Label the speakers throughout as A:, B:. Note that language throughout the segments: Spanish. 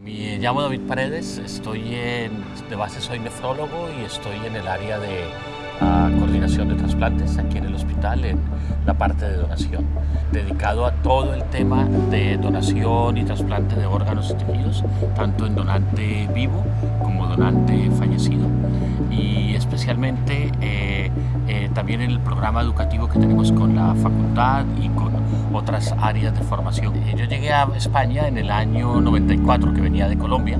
A: Me llamo David Paredes, estoy en, de base soy nefrólogo y estoy en el área de uh, coordinación de trasplantes aquí en el hospital, en la parte de donación, dedicado a todo el tema de donación y trasplante de órganos y tejidos, tanto en donante vivo como donante fallecido. Y especialmente eh, eh, también en el programa educativo que tenemos con la facultad y con otras áreas de formación. Eh, yo llegué a España en el año 94, que venía de Colombia,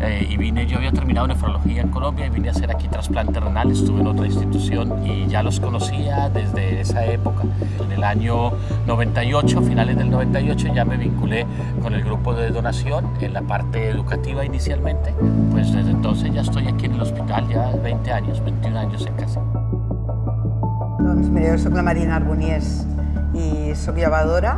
A: eh, y vine, yo había terminado nefrología en Colombia y vine a hacer aquí trasplante renal, estuve en otra institución y ya los conocía desde esa época. En el año 98, finales del 98, ya me vinculé con el grupo de donación en la parte educativa inicialmente, pues desde entonces ya estoy aquí en el hospital, ya 20 años, 21 años en casa.
B: Doncs mira, jo soc la Marina Arboniés i sóc llevadora.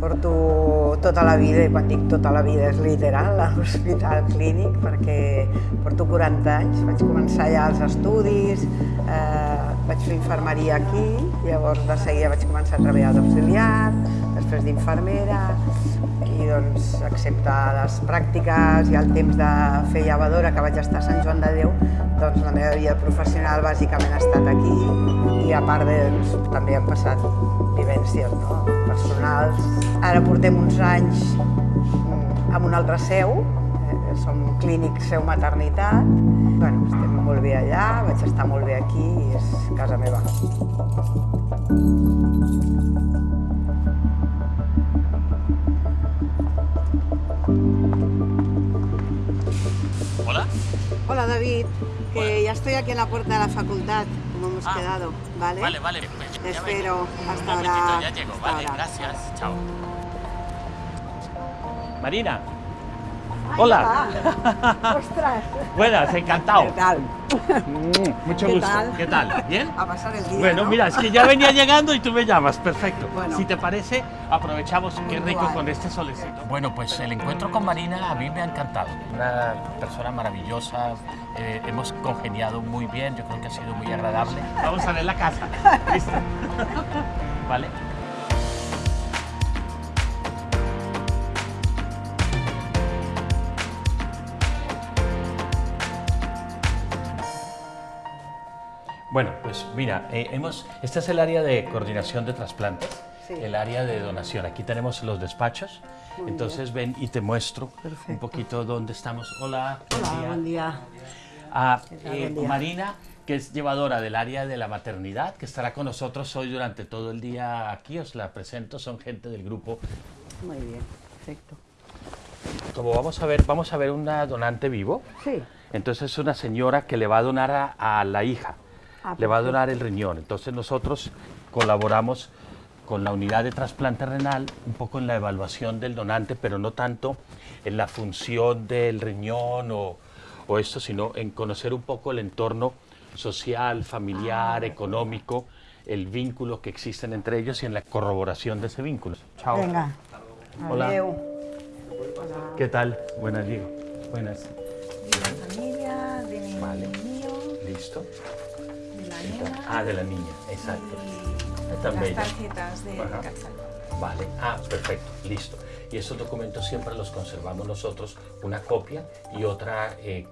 B: Porto tota la vida, i quan dic tota la vida és literal, a l'hospital clínic, perquè porto 40 anys. Vaig començar ja els estudis, eh, vaig fer infermeria aquí, llavors de seguida vaig començar a treballar d'auxiliar, després d'infermera, i doncs, excepte les pràctiques i el temps de fer llevadora que vaig estar a Sant Joan de Déu, doncs la meva vida professional bàsicament ha estat aquí i a part de, doncs, també han passat vivències no? personals. Ara portem uns anys mm, amb una altra seu, eh, som clínic seu maternitat. Bueno, estem molt bé allà, vaig estar molt bé aquí i és casa meva.
A: Hola
B: David, que ya estoy aquí en la puerta de la facultad, como hemos
A: Ah.
B: quedado, ¿vale?
A: Vale, vale. pues
B: Te espero. Hasta ahora.
A: ya llego.
B: Hasta
A: Vale,
B: ahora.
A: gracias. Chao. Marina. Hola.
B: ¡Ostras!
A: Buenas, encantado.
B: ¿Qué tal?
A: Mm, Mucho
B: ¿Qué
A: gusto.
B: tal?
A: ¿Qué tal? ¿Bien?
B: A pasar el día,
A: Bueno,
B: ¿no?
A: mira, es que ya venía llegando y tú me llamas, perfecto.
B: Bueno.
A: Si te parece, aprovechamos, qué rico con este solecito. Bueno, pues el encuentro con Marina a mí me ha encantado. Una persona maravillosa, eh, hemos congeniado muy bien, yo creo que ha sido muy agradable. Vamos a ver la casa. ¿Listo? ¿Vale? Bueno, pues mira, eh, hemos, este es el área de coordinación de trasplantes,
B: Sí.
A: el área de donación. Aquí tenemos los despachos.
B: Muy
A: Entonces ven y te muestro un poquito dónde estamos. Hola, buen
B: Hola,
A: día.
B: buen día.
A: Ah, eh,
B: Buen día.
A: Marina, que es llevadora del área de la maternidad, que estará con nosotros hoy durante todo el día aquí. Os la presento, son gente del grupo.
B: Muy bien, perfecto.
A: Como vamos a ver, vamos a ver una donante vivo.
B: Sí,
A: Entonces es una señora que le va a donar a, a la hija,
B: Ah,
A: le va a donar el riñón. Entonces nosotros colaboramos con la unidad de trasplante renal un poco en la evaluación del donante, pero no tanto en la función del riñón o, o esto, sino en conocer un poco el entorno social, familiar, económico, el vínculo que existen entre ellos y en la corroboración de ese vínculo. Chao.
B: venga.
A: Hola.
B: Adeu.
A: ¿Qué tal? Buenas, Diego. Buenas.
C: de la familia, de mi
A: Vale.
C: mío,
A: ¿Listo?
C: Nena
A: Ah, de la niña, exacto.
C: y
A: Tan
C: las
A: bella.
C: tarjetas de
A: Ajá.
C: CaixaBank.
A: Vale, ah, perfecto, listo. Y esos documentos siempre los conservamos nosotros, una copia y otra, eh,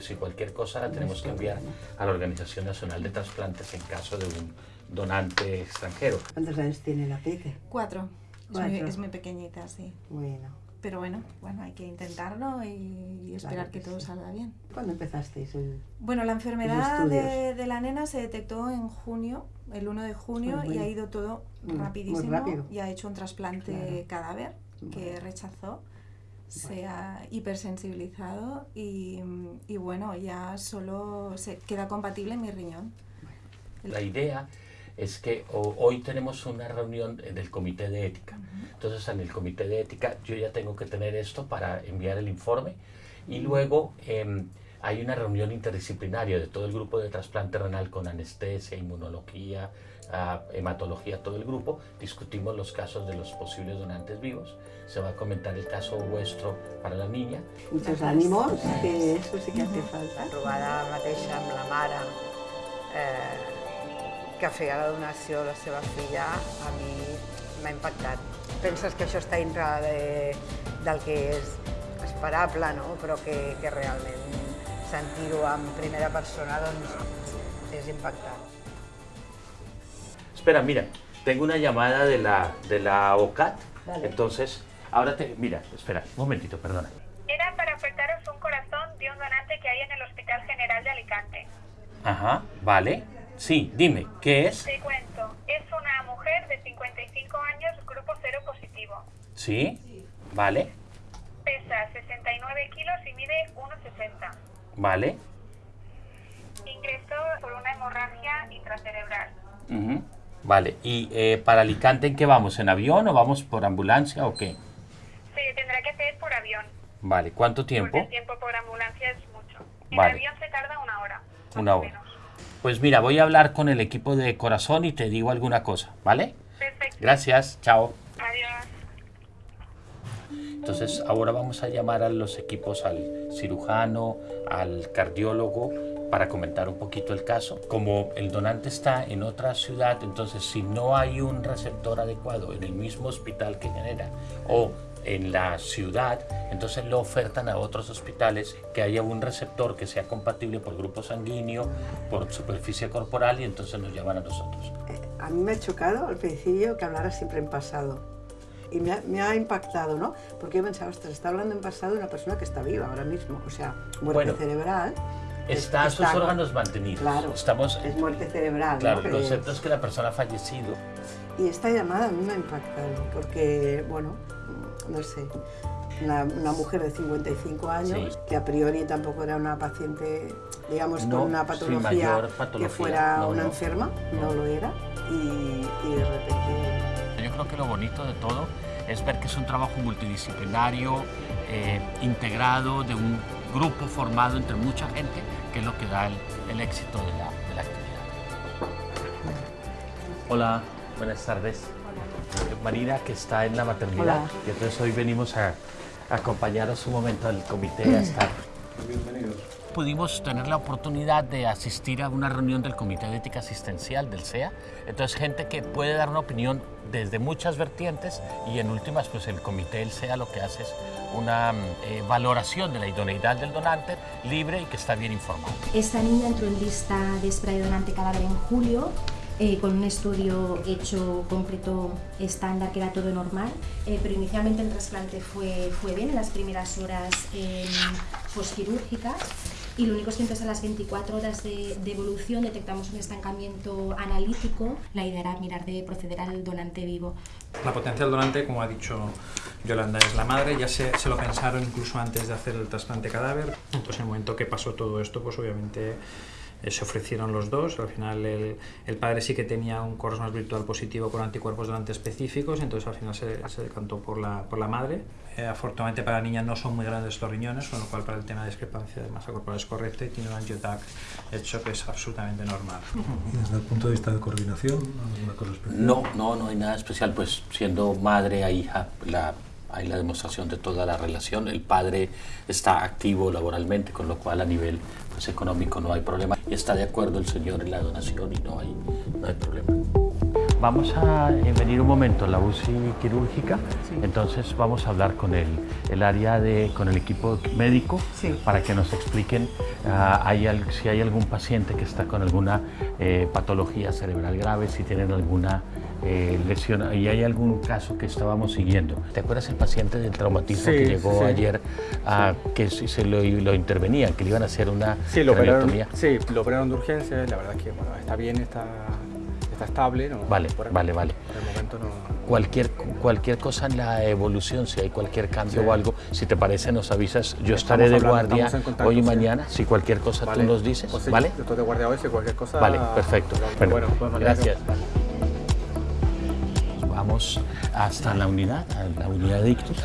A: si cualquier cosa la tenemos que enviar a la Organización Nacional de Trasplantes en caso de un donante extranjero.
B: ¿Cuántos años tiene la Peque?
C: Cuatro. Es muy,
B: Cuatro.
C: es muy pequeñita, sí.
B: Bueno.
C: Pero bueno, bueno, hay que intentarlo y, y esperar
B: Claro
C: que
B: que
C: todo
B: sí.
C: salga bien.
B: ¿Cuándo empezasteis? el-
C: Bueno, la enfermedad de, de la nena se detectó en junio, el 1 de junio, y
B: bueno.
C: ha ido todo
B: muy
C: rapidísimo.
B: rápido.
C: Y ha hecho un trasplante
B: Claro.
C: cadáver que
B: Vale.
C: rechazó. Se ha hipersensibilizado y, y bueno, ya solo se queda compatible mi riñón.
A: La idea es que ho- hoy tenemos una reunión del comité de ética. Entonces en el comité de ética yo ya tengo que tener esto para enviar el informe y luego em, hay una reunión interdisciplinaria de todo el grupo de trasplante renal con anestesia, inmunología, ah, hematología, todo el grupo. Discutimos los casos de los posibles donantes vivos. Se va a comentar el caso vuestro para la niña.
B: Muchos ánimos, que eso sí que hace falta. Trobada mateixa amb la mare eh, que feia la donació a la seva filla, a mi m'ha impactat. Penses que això està dintre de, del que és inesperable, no? però que, que realment sentir-ho en primera persona doncs, és impactant.
A: Espera, mira, tengo una llamada de la, de la OCAT,
B: Vale.
A: entonces, ahora te, mira, espera, un momentito, perdona.
D: Era para ofertaros un corazón de un donante que hay en el Hospital General de Alicante.
A: Ajá, vale. Sí, dime, ¿qué es?
D: Te cuento, es una mujer de 55 años, grupo cero positivo.
A: Sí, vale,
D: Pesa 69 kilos y mide 1,60.
A: vale.
D: Ingresó por una hemorragia intracerebral.
A: Vale, ¿y eh, para Alicante en qué vamos? ¿En avión o vamos por ambulancia o qué?
D: Se tendrá que hacer por avión,
A: Vale, ¿cuánto
D: porque
A: tiempo?
D: el tiempo por ambulancia es mucho. En
A: Vale.
D: avión se tarda una hora.
A: Una hora.
D: menos.
A: Pues mira, voy a hablar con el equipo de corazón y te digo alguna cosa, ¿vale?
D: Perfecto.
A: Gracias, chao.
D: Adiós.
A: Entonces ahora vamos a llamar a los equipos al cirujano, al cardiólogo para comentar un poquito el caso. Como el donante está en otra ciudad, entonces si no hay un receptor adecuado en el mismo hospital que genera o en la ciudad, entonces lo ofertan a otros hospitales que haya un receptor que sea compatible por grupo sanguíneo, por superficie corporal y entonces nos llaman a nosotros.
E: A mí me ha chocado al principio que hablara siempre en pasado. Y me ha, me ha impactado, ¿no? Porque yo pensaba, ostras, está hablando en pasado de una persona que está viva ahora mismo. O sea, muerte
A: Bueno,
E: cerebral.
A: Está
E: es-
A: sus órganos mantenidos.
E: Claro,
A: Estamos,
E: es muerte cerebral. ¿no?
A: claro,
E: Que
A: el concepto es que la persona ha fallecido.
E: Y esta llamada a mí me ha impactado, porque, bueno, no sé, una, una mujer de 55 años,
A: Sí.
E: que a priori tampoco era una paciente, digamos,
A: No,
E: con una patología, que fuera
A: no,
E: una
A: no.
E: enferma, no, lo era, y, y de repente
A: Yo creo que lo bonito de todo es ver que es un trabajo multidisciplinario, eh, integrado, de un grupo formado entre mucha gente, que es lo que da el, el éxito de la, de la actividad. Hola, buenas tardes. Marina, que está en la maternidad,
E: Hola.
A: y entonces hoy venimos a, a acompañaros un momento al comité a estar. Pudimos tener la oportunidad de asistir a una reunión del Comité de Ética Asistencial del CEA. Entonces, gente que puede dar una opinión desde muchas vertientes y en últimas, pues el Comité del CEA lo que hace es una eh, valoración de la idoneidad del donante libre y que está bien informado.
F: Esta niña entró en lista de espera de donante cadáver en julio. Eh, con un estudio hecho concreto estándar que era todo normal, eh, pero inicialmente el trasplante fue, fue bien en las primeras horas eh, postquirúrgicas y lo único es que entonces a las 24 horas de, de evolución detectamos un estancamiento analítico. La idea era mirar de proceder al donante vivo.
G: La potencia del donante, como ha dicho Yolanda, es la madre. Ya se, se lo pensaron incluso antes de hacer el trasplante cadáver. Pues en el momento que pasó todo esto, pues obviamente eh, se ofrecieron los dos. Al final el, el padre sí que tenía un corazón virtual positivo con anticuerpos donante específicos, entonces al final se, se decantó por la, por la madre. Eh, afortunadamente para la niña no son muy grandes estos riñones, con lo cual para el tema de discrepancia de masa corporal es correcto y tiene un angiotac hecho que es absolutamente normal.
H: Y desde el punto de vista de coordinación, alguna cosa especial.
A: No, no, no hay nada especial, pues siendo madre a hija, la, hay la demostración de toda la relación. El padre está activo laboralmente, con lo cual a nivel pues, económico no hay problema. Y está de acuerdo el señor en la donación y no hay, no hay problema. Vamos a eh, venir un momento a la UCI quirúrgica, entonces vamos a hablar con el, el área de, con el equipo médico
B: Sí.
A: para que nos expliquen ah, hay al- si hay algún paciente que está con alguna eh, patología cerebral grave, si tienen alguna eh, lesión y hay algún caso que estábamos siguiendo. ¿Te acuerdas el paciente del traumatismo
I: Sí,
A: que llegó
I: sí.
A: ayer ah, que si se lo, lo intervenían, que le iban a hacer una
I: Sí, lo operaron, sí, lo operaron de urgencia, la verdad es que bueno, está bien, está, está estable. No,
A: Vale,
I: por el-
A: vale, vale.
I: Por el momento no.
A: Cualquier, cualquier cosa en la evolución, si hay cualquier cambio
I: Sí.
A: o algo, si te parece nos avisas. Yo
I: Estamos
A: estaré de
I: hablando,
A: guardia
I: contacto,
A: hoy y
I: sí.
A: mañana. Si cualquier cosa
I: Vale.
A: tú nos dices,
I: Pues sí,
A: ¿vale?
I: Yo estoy de guardia hoy, si cualquier cosa.
A: Vale, perfecto.
I: Bueno,
A: Bueno,
I: pues
A: gracias. Vamos hasta la unidad, a la unidad de ictus.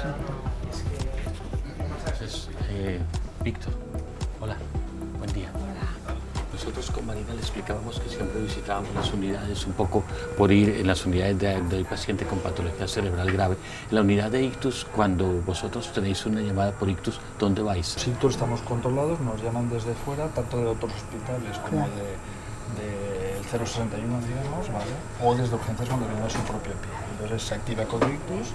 A: Entonces, eh, Víctor, hola, buen día. Nosotros con Marina le explicábamos que siempre visitábamos las unidades un poco por ir en las unidades de- del paciente con patología cerebral grave. En la unidad de ictus, cuando vosotros tenéis una llamada por ictus, ¿dónde vais?
J: Si todos estamos controlados, nos llaman desde fuera, tanto de otros hospitales como de, del 061, digamos, ¿vale? O desde urgencias cuando viene a su propio pie. Entonces se activa con ictus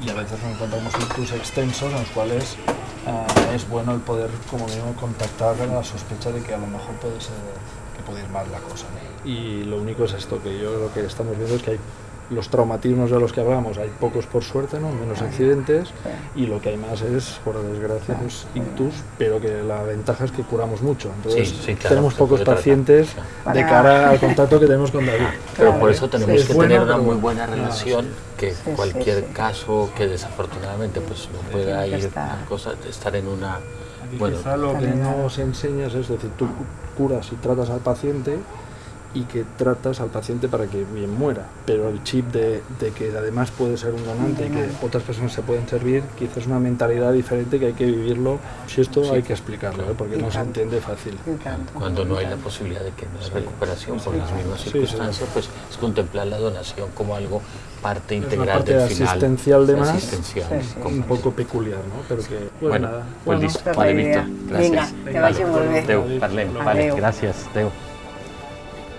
J: y a veces nos encontramos ictus extensos en los cuales eh, es bueno el poder, como digo, contactar con la sospecha de que a lo mejor puede ser que puede ir mal la cosa. ¿no? Y lo único es esto, que yo lo que estamos viendo es que hay los traumatismos de los que hablamos, hay pocos por suerte, ¿no? menos accidentes, y lo que hay más es, por desgracia, pues, ictus, pero que la ventaja es que curamos mucho. Entonces,
A: Sí, sí, claro,
J: tenemos pocos
A: tratar.
J: pacientes de cara al contacto que tenemos con David.
A: Pero por eso tenemos
J: Es
A: que
J: bueno,
A: tener una muy buena
J: Claro,
A: relación, que
B: Sí, sí,
A: cualquier
B: sí.
A: caso que desafortunadamente pues no pueda ir a cosa, estar en una bueno,
J: quizá lo que no se enseña es, es decir, tú curas y tratas al paciente y que tratas al paciente para que bien muera, pero el chip de, de que además puede ser un donante y que otras personas se pueden servir, quizás es una mentalidad diferente que hay que vivirlo, si esto hay que explicarlo, ¿eh? porque no se entiende fácil.
A: cuando no hay la posibilidad de que no haya recuperación por las mismas
J: Sí, sí.
A: circunstancias, pues es contemplar la donación como algo parte integral
J: parte
A: del final.
J: asistencial de más,
A: Asistencial,
B: Sí, sí.
A: como-
J: un poco peculiar, ¿no? Pero que, bueno,
A: Bueno,
J: nada.
A: pues
J: Bueno,
A: listo. Vale, Víctor. Gracias.
B: Vinga, que vagi molt bé.
A: Adéu, parlem. Vale, gracias. Adéu.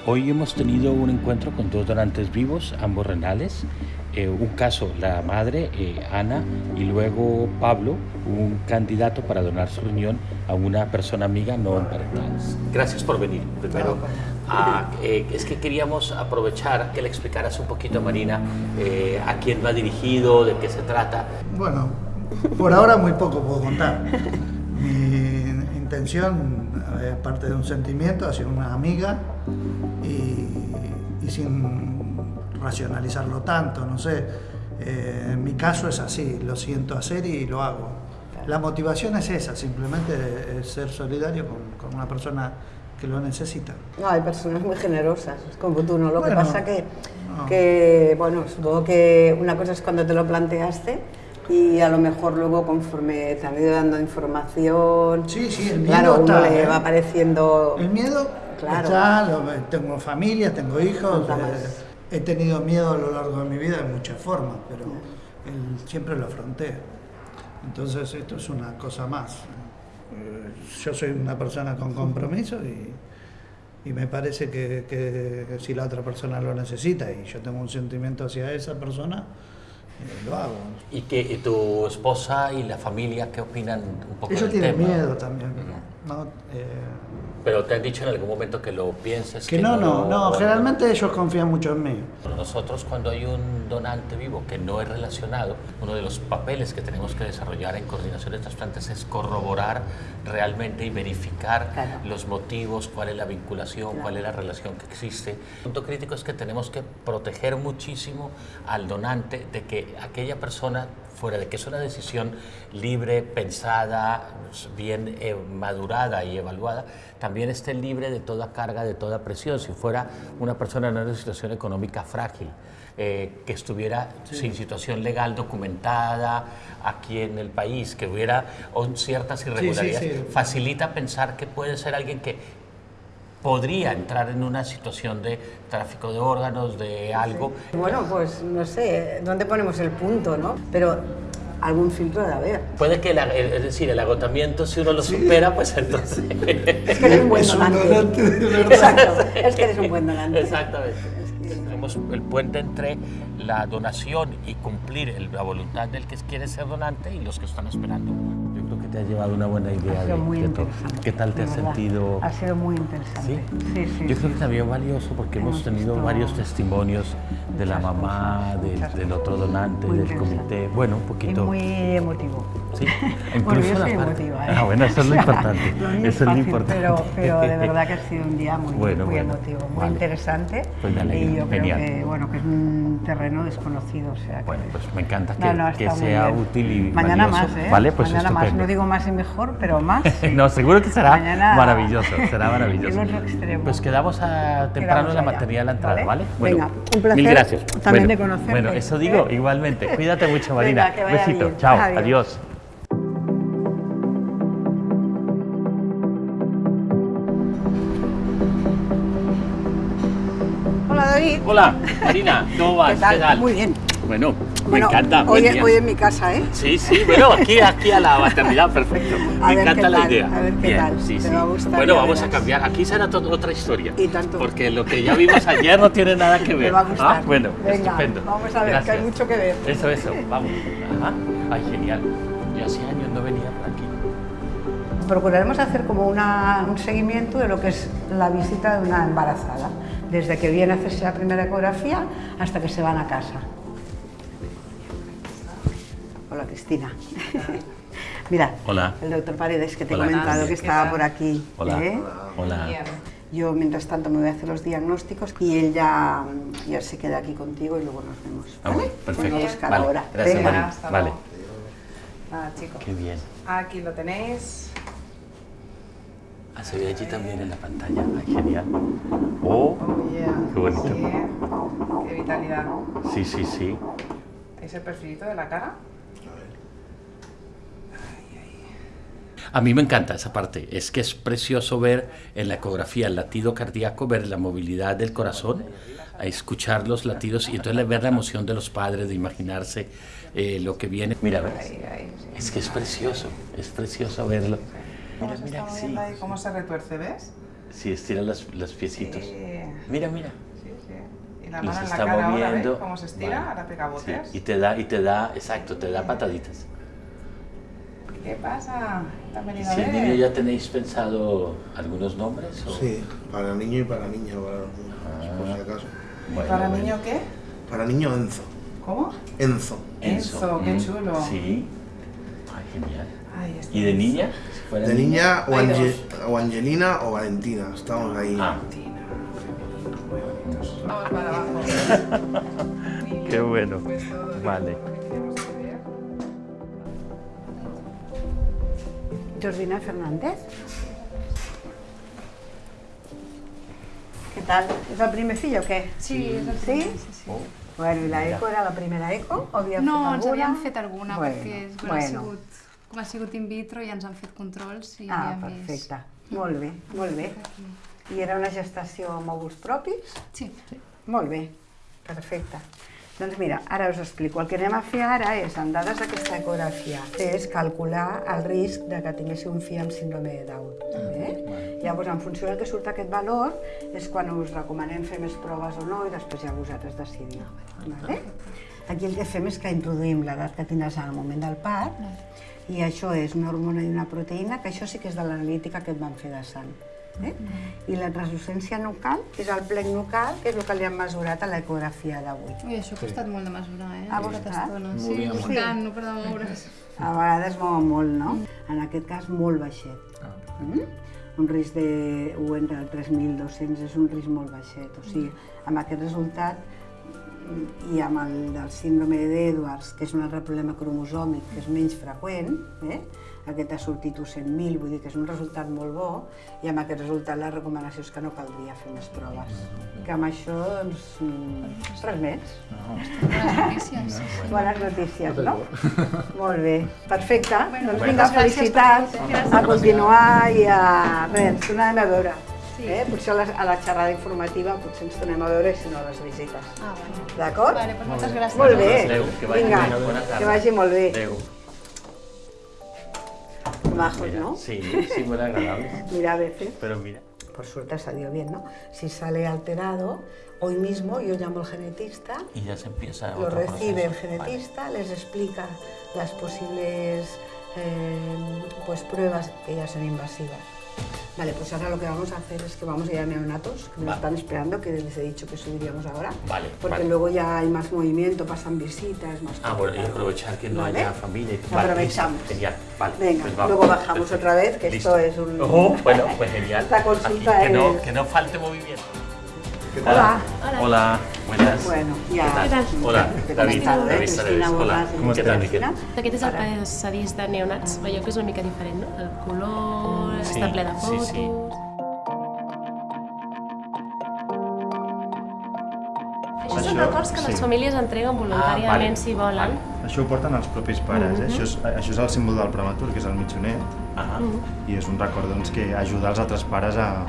A: Hoy hemos tenido un encuentro con dos donantes vivos, ambos renales. Eh, un caso, la madre, eh, Ana, y luego Pablo, un candidato para donar su riñón a una persona amiga no emparentada. Gracias por venir. Primero, Ah, eh, es que queríamos aprovechar que le explicaras un poquito a Marina eh, a quién va dirigido, de qué se trata.
K: Bueno, por ahora muy poco puedo contar. Mi intención, eh, aparte de un sentimiento, hacia una amiga y, sin racionalizarlo tanto, no sé. eh, en mi caso es así, lo siento hacer y lo hago. La motivación es esa, simplemente es ser solidario con, con una persona que lo necesita.
B: No, hay personas muy generosas, como tú, ¿no? Lo
K: Bueno,
B: que pasa que,
K: no.
B: que, bueno, supongo que una cosa es cuando te lo planteaste y a lo mejor luego conforme te han ido dando información,
K: Sí, sí, el miedo
B: claro, uno
K: está,
B: le
K: ¿eh?
B: va apareciendo...
K: El miedo
B: Claro.
K: está, lo- tengo familia, tengo hijos, eh, he tenido miedo a lo largo de mi vida de muchas formas, pero el- siempre lo afronté. Entonces esto es una cosa más. Eh, Yo soy una persona con compromiso y, y me parece que, que si la otra persona lo necesita y yo tengo un sentimiento hacia esa persona, eh, lo hago.
A: ¿Y que y tu esposa y la familia qué opinan un poco
K: Ellos
A: del
K: tienen
A: tema?
K: miedo también. ¿no? Eh,
A: Pero te han dicho en algún momento que lo pienses.
K: que no, no, no, generalmente ellos confían mucho en mí.
A: Nosotros cuando hay un donante vivo que no es relacionado, uno de los papeles que tenemos que desarrollar en coordinación de trasplantes es corroborar realmente y verificar
B: Claro.
A: los motivos, cuál es la vinculación, cuál es la relación que existe. El punto crítico es que tenemos que proteger muchísimo al donante de que aquella persona, fuera de que es una decisión libre, pensada, bien eh, madurada y evaluada, también esté libre de toda carga, de toda presión. Si fuera una persona en una situación económica frágil, eh, que estuviera sin situación legal documentada aquí en el país, que hubiera ciertas irregularidades,
K: sí.
A: facilita pensar que puede ser alguien que podría entrar en una situación de tráfico de órganos, de algo.
B: Bueno, pues no sé, ¿dónde ponemos el punto, no? Pero algún filtro debe haber.
A: Puede que, la- es decir, el agotamiento, si uno lo supera, pues entonces...
B: Es que eres un buen
K: Es un
B: donante.
K: donante de verdad.
B: Exacto, es que eres un buen donante.
A: Exactamente. Tenemos el puente entre la donación y cumplir la voluntad del que quiere ser donante y los que están esperando. Te ha llevado una buena idea
L: Ha sido
A: de,
L: muy
A: de todo.
L: interesante.
A: ¿Qué tal te has sentido?
L: Ha sido muy interesante. Sí, sí.
A: Yo creo que también valioso porque hemos tenido
L: visto
A: varios testimonios de la mamá, del- otro donante,
L: Muy
A: del comité. Bueno, un
L: Y
A: poquito.
L: muy emotivo.
A: Sí, incluso
L: yo
A: la
L: soy emotiva. ¿eh?
A: Ah, bueno, eso es lo importante.
L: Lo
A: eso es lo importante.
L: Pero, pero de verdad que ha sido un día muy,
A: Bueno,
L: muy
A: bueno,
L: emotivo, muy
A: vale.
L: interesante.
A: Pues me alegra,
L: y yo
A: genial.
L: creo que, bueno, que es un terreno desconocido. O sea, que-
A: Bueno, pues me encanta que,
L: No, no,
A: que sea
L: bien.
A: útil y
L: Mañana
A: valioso.
L: más, ¿eh?
A: Vale, pues
L: Mañana más.
A: estupendo.
L: No digo más y mejor, pero más. sí.
A: no, seguro que será
L: Mañana-
A: maravilloso, será maravilloso. Pues quedamos a, temprano en la
L: allá,
A: maternidad de la entrada, ¿vale? Bueno,
L: Venga, un placer
A: Mil gracias.
L: también
A: Bueno,
L: de conocerte,
A: Bueno, eso digo, igualmente. Cuídate mucho, Marina. Besito. Chao.
L: Adiós.
B: David.
A: Hola, Marina. ¿Cómo vas?
B: ¿Qué tal? Muy bien.
A: Bueno, me encanta.
B: Hoy, en mi casa, ¿eh?
A: Sí, sí, bueno, aquí, aquí a la maternidad, perfecto.
B: A
A: Me
B: ver
A: encanta
B: qué
A: la
B: tal,
A: idea.
B: a ver qué
A: Bien,
B: tal,
A: sí, sí.
B: va a gustar,
A: bueno, vamos a cambiar. Aquí será otra historia.
B: Y tanto.
A: Porque lo que ya vimos ayer no tiene nada que ver.
B: Te va a gustar.
A: Ah, bueno,
B: Venga,
A: estupendo.
B: vamos a ver, que hay mucho que ver.
A: Eso, eso, vamos. Ajá. Ay, genial. Yo hace años no venía aquí.
B: Procuraremos hacer como una- un seguimiento de lo que es la visita de una embarazada, desde que viene a hacerse la primera ecografía hasta que se van a casa. Hola Cristina. Mira,
A: Hola.
B: el doctor Paredes que te he
A: Hola.
B: comentado que
A: ¿Qué
B: estaba por aquí.
A: Hola.
B: ¿eh?
A: Hola.
B: Yo mientras tanto me voy a hacer los diagnósticos y él ya, ya se queda aquí contigo y luego nos vemos.
A: Ah,
B: ¿vale?
A: perfecto.
B: Buscar
A: Vale,
B: ahora.
A: gracias,
B: Venga.
A: Vale.
L: luego. Nada, chicos.
A: Qué bien.
L: Aquí lo tenéis.
A: Ah, se ve allí también en la pantalla. Ay, genial. Oh, qué bonito.
L: Sí, qué vitalidad.
A: Sí, sí, sí.
L: ¿Es el perfilito de la cara?
A: A mí me encanta esa parte. Es que es precioso ver en la ecografía el latido cardíaco, ver la movilidad del corazón, a escuchar los latidos y entonces ver la emoción de los padres, de imaginarse eh, lo que viene. Mira, ¿ves? Es que es precioso, es precioso verlo.
L: ¿Cómo
A: Mira,
L: se
A: mira, sí.
L: ahí? ¿Cómo se retuerce, ves?
A: Sí, estira los, los piecitos.
L: Sí.
A: Mira, mira.
L: Sí, sí. Y la mano
A: se
L: en la
A: está
L: cara ahora,
A: moviendo.
L: ¿ves? ¿Cómo se estira?
A: Vale.
L: Ahora pega
A: Sí,
L: botes.
A: y te da, y te da, exacto, te da pataditas.
L: ¿Qué pasa? ¿Te han
A: ¿Y si el
L: ver?
A: niño ya tenéis pensado algunos nombres? o-
M: Sí, para niño y para niña, para los dos, por si acaso.
A: Bueno,
L: ¿Para
A: bueno.
L: niño qué?
M: Para niño Enzo.
L: ¿Cómo?
M: Enzo.
L: Enzo, qué
A: Mm,
L: chulo.
A: Sí. Ay, genial.
L: Ay,
A: ¿Y de niña?
M: De niña o,
L: Hay
M: Ange- o Angelina o Valentina, estamos ahí.
A: Ah.
L: Vamos para abajo.
A: Qué bueno. Vale.
B: Jordina Fernández. ¿Qué tal? ¿Es el primer fill o què?
N: Sí, és el
B: ¿Sí?
N: primer, sí, sí.
B: Bueno, i la eco era la primera eco? O
N: No, ens
B: alguna?
N: havíem fet alguna,
B: Bueno,
N: perquè és, bueno,
B: bueno.
N: ha sigut, com ha sigut in vitro ja ens han fet controls i
B: Ah, perfecte.
N: vist.
B: Molt bé, molt bé. I era una gestació amb òvuls propis?
N: Sí.
B: Molt bé, perfecte. Doncs mira, ara us explico. El que anem a fer ara és, amb dades d'aquesta ecografia, és calcular el risc de que tinguéssiu un fill amb síndrome de Down. Eh? Llavors, en funció del que surt aquest valor, és quan us recomanem fer més proves o no i després ja vosaltres decidiu. Vale? Aquí el que fem és que introduïm l'edat que tindràs en el moment del part i això és una hormona i una proteïna, que això sí que és de l'analítica que et van fer de sang. Eh? I la translucència nucal és el plec nucal, que és el que li han mesurat a l'ecografia d'avui.
N: Ui, això ha costat molt de mesurar, eh?
B: Ha costat?
N: Sí,
B: bé.
N: buscant, no per de moure's.
B: A vegades mouen molt, no? En aquest cas, molt baixet. Mm? Un risc de 1 entre 3.200 és un risc molt baixet. O sigui, amb aquest resultat mm, i amb el del síndrome d'Edwards, que és un altre problema cromosòmic que és menys freqüent, eh? aquest ha sortit 100.000, vull dir que és un resultat molt bo, i amb aquest resultat la recomanació és que no caldria fer més proves. Que amb això, doncs, mm, res més.
N: Bones notícies.
B: Bones notícies, no? Molt bé, perfecte.
N: Bueno,
B: doncs vinga, felicitats a continuar i a res, tornarem a veure.
N: Sí.
B: Eh? Potser a la, a la xerrada informativa potser ens tornem a veure i si no a les visites.
N: Ah, vale.
B: D'acord?
N: Vale, doncs moltes gràcies.
B: Molt bé.
A: Adéu, que vagi
B: Vinga,
A: bé, bona tarda.
B: que vagi molt bé.
A: Adéu.
B: Majos,
A: Mira,
B: ¿no?
A: Sí, sí, muy agradable.
B: Mira, a veces.
A: Pero mira.
B: Por suerte ha salido bien, ¿no? Si sale alterado, hoy mismo yo llamo al genetista
A: Y ya se empieza
B: lo
A: otro
B: recibe el genetista, les explica las posibles eh, pues pruebas que ya son invasivas. Vale, pues ahora lo que vamos a hacer es que vamos a ir a neonatos, que me
A: Vale.
B: están esperando, que les he dicho que subiríamos ahora.
A: Vale,
B: Porque
A: vale.
B: luego ya hay más movimiento, pasan visitas, más
A: Ah, bueno, y aprovechar que no
B: Vale.
A: haya familia. y-
B: Aprovechamos.
A: Genial, vale.
B: Venga,
A: pues vamos.
B: luego bajamos
A: Perfecto.
B: otra vez, que
A: Listo.
B: esto es un...
A: Oh, bueno, pues genial.
B: Esta consulta
A: Aquí, que, no,
B: es-
A: que no falte movimiento.
B: Hola.
A: Hola. buenas.
B: Bueno, ja...
A: ¿Qué tal? Hola, David. David
B: Cristina
A: Sadeves. Hola. ¿Qué tal, Miquel?
O: Aquest és el passadís de neonats. Veieu que és una mica diferent, no? El color,
A: Sí,
O: està ple de
A: sí,
O: fotos...
A: sí.
O: Això són records que les
P: sí.
O: famílies entreguen voluntàriament
P: Ah, vale,
O: si volen.
P: Això ho porten els propis pares, eh?
O: Mhm.
P: això, és, això és el símbol del prematur, que és el mitjonet,
A: Ah.
P: i és un record doncs, que ajuda els altres pares a,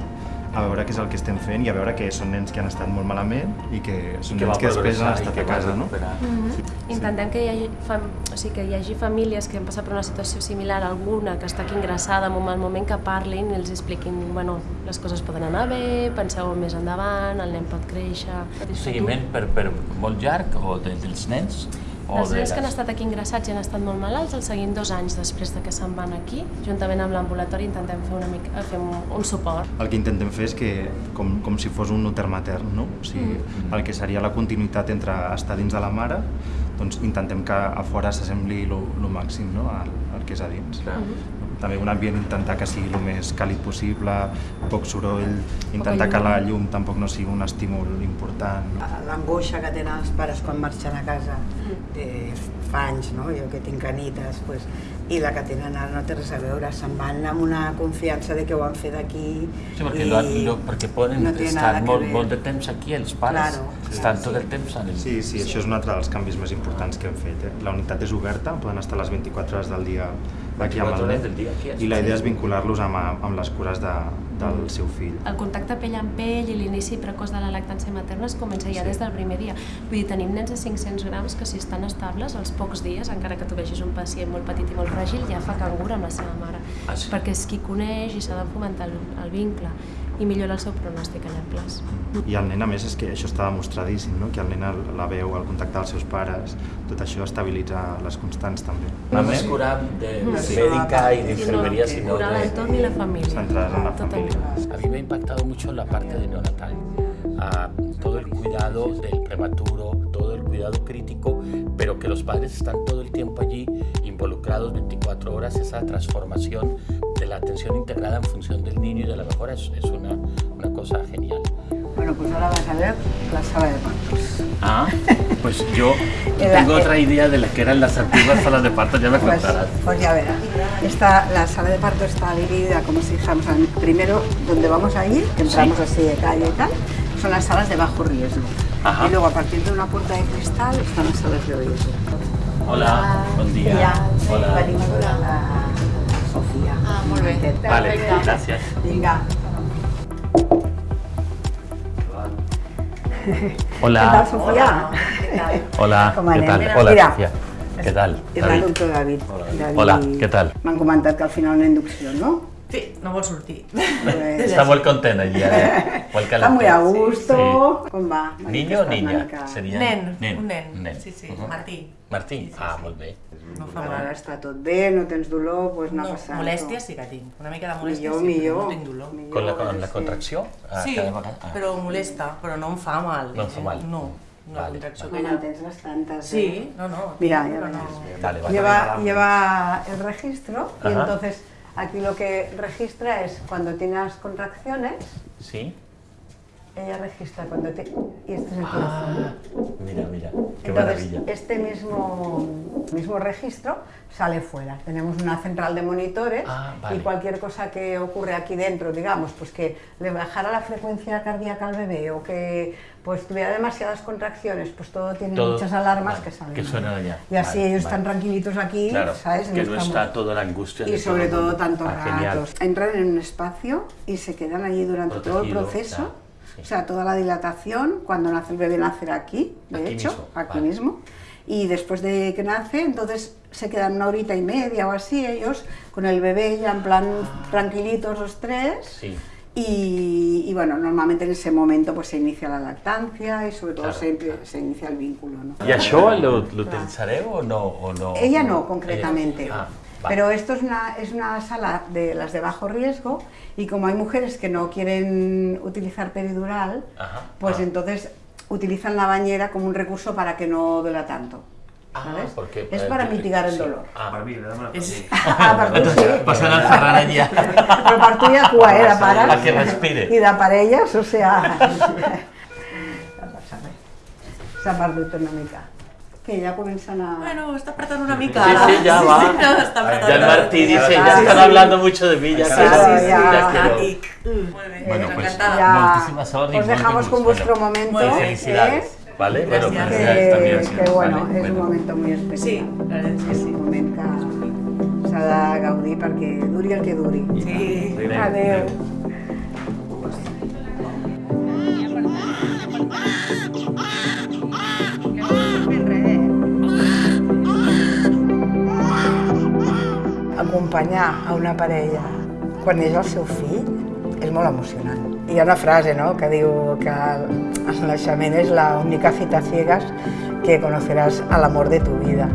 P: a veure què és el que estem fent i a veure que són nens que han estat molt malament i que són
A: que
P: nens que després han
A: i
P: estat
A: que
P: a casa, no?
A: recuperar.
O: Mhm. Intentem que hi, hagi fam... o sigui, que hi hagi famílies que han passat per una situació similar a alguna, que està aquí ingressada en un mal moment, que parlin i els expliquin, bueno, les coses poden anar bé, penseu més endavant, el nen pot créixer...
A: Un seguiment per, per molt llarg o de, dels nens? O
O: Els
A: de
O: nens que han estat aquí ingressats i han estat molt malalts els seguim dos anys després de que se'n van aquí. Juntament amb l'ambulatori intentem fer, una mica, fer un, un suport.
P: El que intentem fer és que, com, com si fos un noter matern, no? O sigui, el que seria la continuïtat entre estar dins de la mare, doncs intentem que a fora s'assembli el màxim no? al, al que és a dins. També un ambient intentar que sigui el més càlid possible, poc soroll, intentar que la llum tampoc no sigui un estímul important.
B: L'angoixa que tenen els pares quan marxen a casa de fa anys, no? jo que tinc canites, pues, i la que tenen ara no té res a veure, se'n van amb una confiança de que ho han fet aquí
A: Sí, perquè,
B: i
A: lo, lo, perquè poden
B: no
A: estar molt, molt de temps aquí, els pares.
B: Claro,
A: estan tot el temps en el...
P: Sí, sí, això és un altre dels canvis més importants que hem fet. Eh? La unitat és oberta, poden estar les 24 hores del dia aquí amb
A: 24
P: el
A: hores
P: nen
A: del dia aquí,
P: i la idea
A: sí.
P: és vincular-los amb, amb les cures de, del seu fill.
O: El contacte pell amb pell i l'inici precoç de la lactància materna es comença ja des del primer dia. Vull dir, tenim nens de 500 grams que si estan estables, als pocs dies, encara que tu vegis un pacient molt petit i molt fràgil, ja fa cangur amb la seva mare.
A: Ah, sí?
O: Perquè és qui coneix i s'ha de fomentar el, el vincle i millora el seu pronòstic a llarg plaç.
P: I el nen, a més, és que això està demostradíssim, no? que el nen el- la veu, el contacte dels seus pares, tot això estabilitza les constants també.
A: No només curar de
P: Sí.
A: médica y de enfermería,
O: Sí,
A: sino
O: curar
A: de...
O: l'entorn i la família.
P: En la familia.
A: A mí me ha impactado mucho la parte de neonatal. Ah, todo el cuidado del prematuro, todo el cuidado crítico, pero que los padres están todo el tiempo allí involucrados 24 horas, esa transformación de la atención integrada en función del niño y de la mejora es, es una, una cosa genial.
B: Bueno, pues ahora vas a ver la sala de partos.
A: Ah, pues yo tengo otra idea de la que eran las antiguas salas de parto, ya me
B: Pues,
A: contarás.
B: pues ya verás. Esta, la sala de parto está dividida, como si dijéramos, primero donde vamos a ir, que entramos así de calle y tal, son las salas de bajo riesgo.
A: Ajá.
B: Y luego a partir de una puerta de cristal están las salas de riesgo.
A: Hola, buen día. Hola.
B: venim a veure la Sofia.
N: Ah, molt bé.
A: Vale, gracias.
B: Vinga.
A: Hola.
B: ¿Qué tal, Sofía?
A: Hola,
B: Com
A: ¿qué
B: anem?
A: tal? Hola,
B: mira.
A: Sofía. ¿Qué tal?
B: És el
A: David.
B: doctor David. David.
A: Hola, ¿qué tal?
B: M'han comentat que al final una inducció, no?
Q: Sí, no vol sortir.
B: Pues-
A: Está muy contenta allí. ¿eh? Muy
B: Està muy a gusto. Com va?
A: Sí. ¿Niño o niña? Sería
Q: Nen,
A: nen.
Q: un nen.
A: nen.
Q: Sí, sí,
A: Ujú.
Q: Martí.
A: Martí? Ah, molt bé.
Q: No fa mal.
B: ara està tot bé, no tens dolor, doncs anar
Q: No,
B: passant.
Q: molèsties sí que tinc. Una mica de molèsties
B: Millor,
Q: sí,
B: millor.
Q: però no tinc dolor.
A: Con la, con la contracció? Ah,
Q: Sí,
A: cada vegada? Ah.
Q: però molesta, però no em fa mal.
A: No em fa mal.
Q: No,
A: Vale.
Q: contracció
B: No
Q: ja...
B: en tens bastantes.
Q: Sí,
B: ¿eh?
Q: no, no.
B: Mira, ya
Q: no...
A: Vale, vale.
B: Lleva, lleva el registro y entonces aquí lo que registra es cuando tienes contracciones,
A: ¿Sí?
B: Ella registra cuando te... Y este es el
A: Ah,
B: corazón.
A: mira, mira. Qué
B: Entonces,
A: maravilla.
B: este mismo, mismo registro sale fuera. Tenemos una central de monitores
A: Ah, vale.
B: y cualquier cosa que ocurre aquí dentro, digamos, pues que le bajara la frecuencia cardíaca al bebé o que pues tuviera demasiadas contracciones, pues todo tiene
A: Todo-
B: muchas alarmas
A: vale,
B: que salen.
A: que suenan allá.
B: Y así
A: Vale,
B: ellos están tranquilitos aquí,
A: Claro,
B: ¿sabes?
A: que no está toda la angustia.
B: y
A: de
B: sobre
A: todo
B: tantos
A: Ah, genial.
B: ratos. Entran en un espacio y se quedan allí durante todo el proceso.
A: Sí.
B: O sea, toda la dilatación, cuando nace el bebé nacerá aquí, de
A: Aquí
B: hecho,
A: mismo,
B: aquí
A: vale.
B: mismo. Y después de que nace, entonces se quedan una horita y media o así ellos, con el bebé ya en plan tranquilitos los tres.
A: Sí.
B: Y, y bueno, normalmente en ese momento pues se inicia la lactancia y sobre todo
A: Claro.
B: se, se inicia el vínculo. ¿no?
A: ¿Y això lo, lo utilizaré o no? O no?
B: Ella no, concretamente.
A: Ella- Ah, vale.
B: Pero esto es una, es una sala de las de bajo riesgo y como hay mujeres que no quieren utilizar peridural,
A: Ajá.
B: pues
A: Ah.
B: entonces utilizan la bañera como un recurso para que no duela tanto.
A: Ah,
B: ¿sabes?
A: porque,
B: es
A: eh,
B: para mitigar el
A: sí.
B: dolor.
A: Ah.
B: Ah, per tu sí.
A: Entonces, pasan al Ferran allá.
B: Però per tu ja cua, eh, de pares.
A: A que respire.
B: I de parelles, o sea... no passa res. Que ja comencen a...
Q: Bueno, està apretant una mica.
A: Sí, sí, ya va.
Q: Sí, no, està apretant.
A: Ya el Martí dice,
B: Sí,
A: ya
B: sí,
A: están
B: sí.
A: hablando mucho de mí, ya
B: Claro,
A: quiero.
B: ya.
A: ya quiero.
Q: Molt bé,
A: Bueno, pues,
Q: encantada.
B: Ya.
A: Moltíssimas sort i
B: Os dejamos con vuestro
A: Bueno,
B: momento.
A: y felicidades.
B: ¿eh?
A: ¿Vale? Bueno,
Q: Gracias.
A: felicidades también.
B: Que,
A: sí.
B: que bueno,
A: Vale,
B: és un moment muy especial.
Q: Sí, la veritat és que sí.
B: un moment que s'ha de gaudir perquè duri el que duri.
Q: Sí.
B: Adéu. Acompanyar a una parella quan neix el seu fill és molt emocionant. Hi ha una frase no, que diu que el naixement és la única cita ciegas que conoceràs a l'amor de tu vida.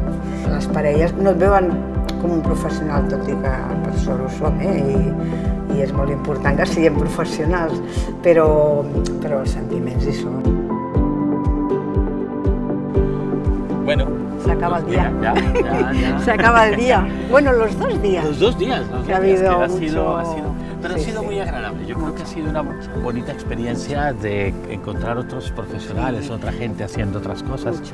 B: Les parelles no et veuen com un professional, tot i que per sort ho som, eh? I, i és molt important que siguem professionals, però, però els sentiments hi són.
A: Bueno.
B: Se acaba el día.
A: Ya, ya, ya.
B: Se acaba el día. Bueno, los dos días.
A: Los dos días, los
B: Que ha
A: dos días,
B: habido
A: que ha sido, ha sido- pero
B: Sí,
A: ha sido
B: sí.
A: muy agradable. Yo creo que ha sido una bonita experiencia de encontrar otros profesionales,
B: Sí.
A: otra gente haciendo otras cosas.
B: Mucho.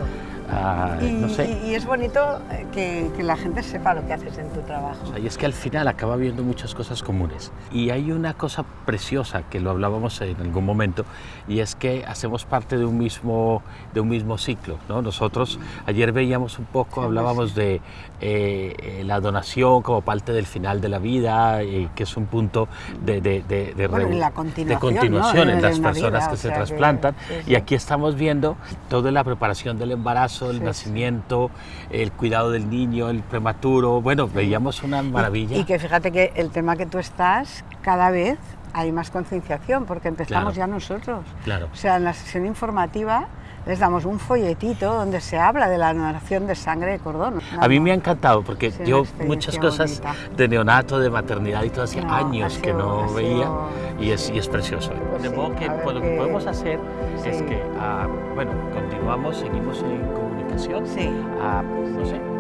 A: Ah,
B: Y,
A: no sé.
B: y- y es bonito eh, que, que la gente sepa lo que haces en tu trabajo.
A: Y es que al final acaba viendo muchas cosas comunes. Y hay una cosa preciosa que lo hablábamos en algún momento, y es que hacemos parte de un mismo, de un mismo ciclo. ¿no? Nosotros ayer veíamos un poco, hablábamos de eh, eh, la donación como parte del final de la vida, y que es un punto de, de, de, de
B: Bueno, la
A: de
B: continuación,
A: continuación
B: ¿no?
A: en las personas
B: vida,
A: que
B: o
A: se
B: sea que-
A: trasplantan.
B: sí, sí.
A: Y aquí estamos viendo toda la preparación del embarazo, el
B: Sí, sí.
A: nacimiento, el cuidado del niño, el prematuro. Bueno, veíamos una maravilla.
B: Y que fíjate que el tema que tú estás, cada vez hay más concienciación, porque empezamos
A: Claro.
B: ya nosotros.
A: Claro.
B: O sea, en la sesión informativa les damos un folletito donde se habla de la donación de sangre de cordón.
A: A mí me ha encantado porque
B: Sí,
A: yo muchas cosas
B: bonita.
A: de neonato, de maternidad y todo hacía
B: No,
A: años
B: ha
A: que
B: sido-
A: no
B: sido-
A: veía y es, y es precioso. de
B: sí,
A: modo que pues, lo que podemos hacer es
B: sí.
A: que, ah, bueno, continuamos, seguimos en comunicación.
B: Sí.
A: Ah, no sé, y estamos...